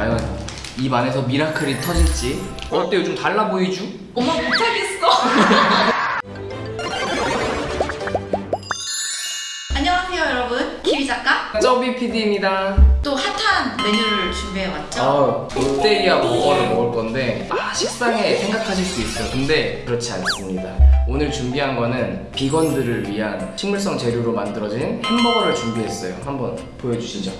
과연 입 안에서 미라클이 터질지. 어때 요즘 달라 보이죠? 엄마 못하겠어. 안녕하세요 여러분. 기리 작가. 쩌비 PD입니다. 또 핫한 메뉴를 준비해왔죠? 아, 롯데리아 버거를 먹을 건데 아 식상에 생각하실 수 있어요. 근데 그렇지 않습니다. 오늘 준비한 거는 비건들을 위한 식물성 재료로 만들어진 햄버거를 준비했어요. 한번 보여주시죠.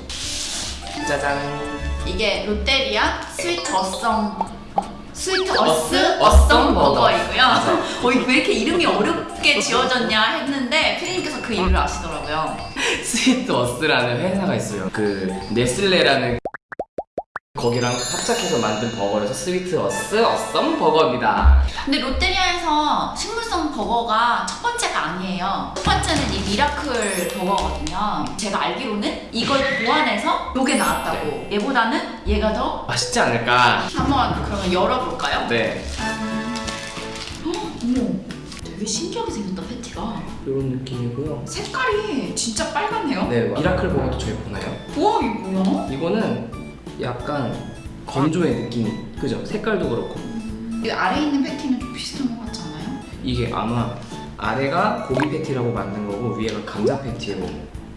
짜잔 이게 롯데리아 Sweet Awesome. Sweet Earth? Awesome Awesome 버거. 버거이고요. 어, 이거 왜 이렇게 이름이 어렵게 지어졌냐 했는데 피디님께서 그 이유를 아시더라고요. Sweet Earth라는 회사가 있어요. 그 네슬레라는 거기랑 합작해서 만든 버거라서 Sweet Earth Awesome 버거입니다 근데 롯데리아에서 식물성 버거가 첫 번째가 아니에요. 첫 번째는 이 Miracle 버거거든요. 제가 알기로는 이걸 보완해서 요게 나왔다고. 얘보다는 얘가 더 맛있지 않을까? 한번 그러면 열어볼까요? 네 헉, 어머, 되게 신기하게 생겼다 패티가. 이런 느낌이고요 색깔이 진짜 빨갛네요. 네 Miracle 버거도 저희 보나요? 우와 이게 뭐야? 이거는 약간 건조의 느낌이 그죠? 색깔도 그렇고 이 아래 있는 패티는 좀 비슷한 것 같지 않아요? 이게 아마 아래가 고기 패티라고 만든 거고 위에가 감자 패티로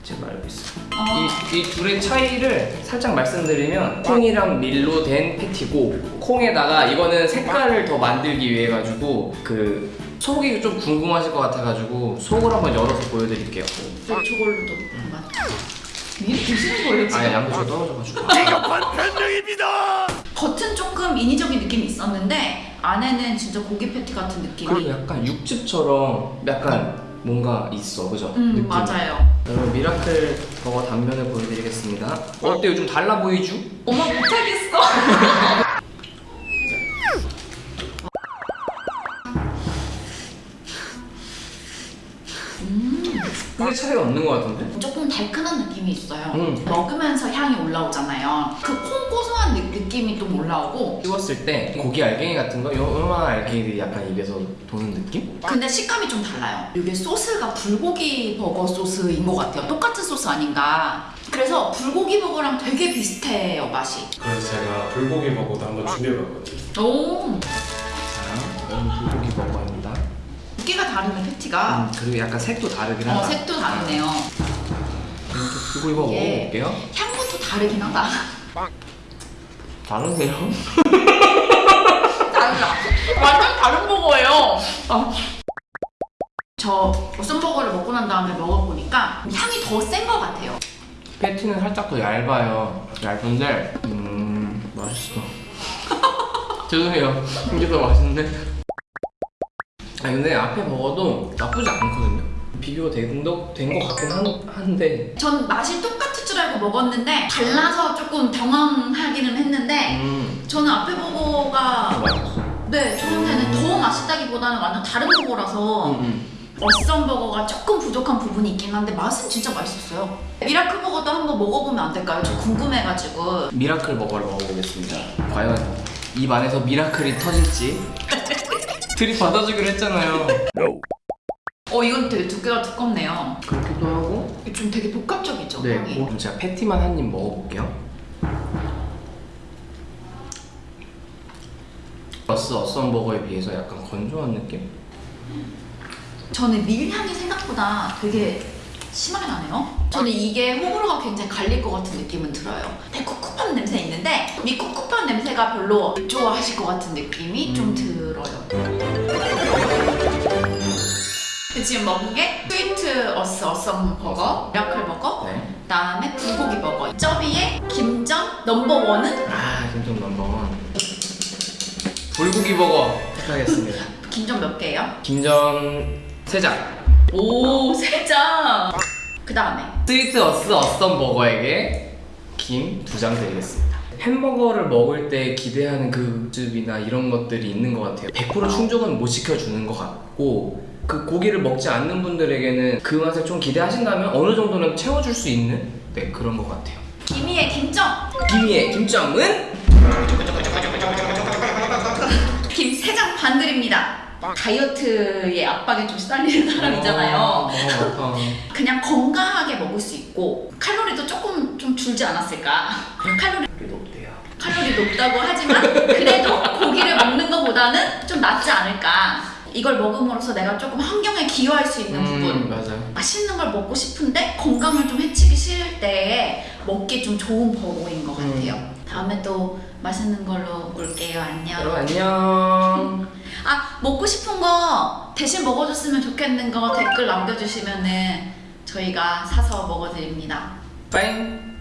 제가 알고 있어요 아, 이, 이 둘의 차이를 살짝 말씀드리면 콩이랑 밀로 된 패티고 콩에다가 이거는 색깔을 더 만들기 위해 가지고 그 속이 좀 궁금하실 것 같아가지고 속을 한번 열어서 보여드릴게요 저 저걸로도 한번. 미리 드시는 거예요 지금? 아니 양도 좀 떨어져가지고 겉은 조금 인위적인 느낌이 있었는데 안에는 진짜 고기 패티 같은 느낌이 그리고 약간 육즙처럼 약간 뭔가 있어 그죠? 음 느낌. 맞아요 여러분 Miracle 버거 단면을 보여드리겠습니다 어때 요즘 달라 보이죠? 엄마 못하겠어 크게 차이가 없는 것 같은데? 달큰한 느낌이 있어요. 음. 먹으면서 향이 올라오잖아요. 그 콩 고소한 느, 느낌이 좀 올라오고. 씹었을 때 고기 알갱이 같은 거 요만한 알갱이들이 약간 입에서 도는 느낌? 근데 식감이 좀 달라요. 이게 소스가 불고기 버거 소스인 것 같아요. 똑같은 소스 아닌가. 그래서 불고기 버거랑 되게 비슷해요 맛이. 그래서 제가 불고기 버거도 한번 준비해봤거든요. 오. 자 이건 불고기 버거입니다. 두께가 다르네 패티가. 음, 그리고 약간 색도 다르긴 어 하다. 색도 다르네요 불고기 버거 예. 먹어볼게요 향부터 다르긴 하다 다르세요? 달라. 완전 다른 버거예요. 저 보쌈버거를 먹고 난 다음에 먹어보니까 향이 더 센 것 같아요. 패티는 살짝 더 얇아요 얇은데 음 맛있어 죄송해요 이게 더 맛있네 아니 근데 앞에 버거도 나쁘지 않거든요 비교가 된것 같긴 한, 한데. 전 맛이 똑같을 줄 알고 먹었는데 달라서 조금 당황하기는 했는데 음. 저는 앞에 버거가 맛있어. 네 저한테는 더 맛있다기보다는 완전 다른 버거라서 음, 음. Awesome 버거가 조금 부족한 부분이 있긴 한데 맛은 진짜 맛있었어요. Miracle 버거도 한번 먹어보면 안 될까요? 저 궁금해가지고. Miracle 버거를 먹어보겠습니다. 과연 입 안에서 miracle이 터질지? 들이 받아주기로 했잖아요 어 이건 되게 두께가 두껍네요. 그렇기도 하고 좀 되게 복합적이죠 네 향이. 그럼 제가 패티만 한 입 먹어볼게요 Earth Awesome 버거에 비해서 약간 건조한 느낌? 저는 밀향이 생각보다 되게 심하게 나네요. 저는 이게 호불호가 굉장히 갈릴 것 같은 느낌은 들어요. 꿉꿉한 냄새 있는데 이 꿉꿉한 냄새가 별로 안 좋아하실 것 같은 느낌이 음. 좀 들어요. 지금 먹은 게 Sweet Earth Awesome 버거, Miracle 버거, 네. 그다음에 불고기 버거. 쩌비의 김전 넘버 원은 아 김정 넘버원 불고기 버거 택하겠습니다 김전 몇 개예요? 김전 세장 오, 세 장. 그 다음에 스위트 어스 어썸 버거에게 김 두 장 드리겠습니다. 햄버거를 먹을 때 기대하는 그 즙이나 이런 것들이 있는 것 같아요. 100% 충족은 못 시켜주는 것 같고 그 고기를 먹지 않는 분들에게는 그 맛을 좀 기대하신다면 어느 정도는 채워줄 수 있는 네 그런 것 같아요. 김희의 김정. 김이의 김정은 김세장반 드립니다. 다이어트의 압박에 좀 시달리는 사람이잖아요. 어, 어, 그냥 건강하게 먹을 수 있고 칼로리도 조금 좀 줄지 않았을까? 칼로리? 칼로리 높다고 하지만 그래도 고기를 먹는 것보다는 좀 낫지 않을까. 이걸 먹음으로써 내가 조금 환경에 기여할 수 있는 부분. 음, 맞아요. 맛있는 걸 먹고 싶은데 건강을 좀 해치기 싫을 때에 먹기 좀 좋은 버거인 것 같아요. 음. 다음에 또 맛있는 걸로 올게요. 안녕. 여러분 안녕. 아 먹고 싶은 거 대신 먹어줬으면 좋겠는 거 댓글 남겨주시면은 저희가 사서 먹어드립니다. 빠잉.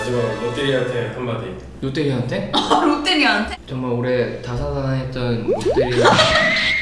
마지막으로 롯데리아한테 한마디. 롯데리아한테? 롯데리아한테? 정말 올해 다사다난했던 롯데리아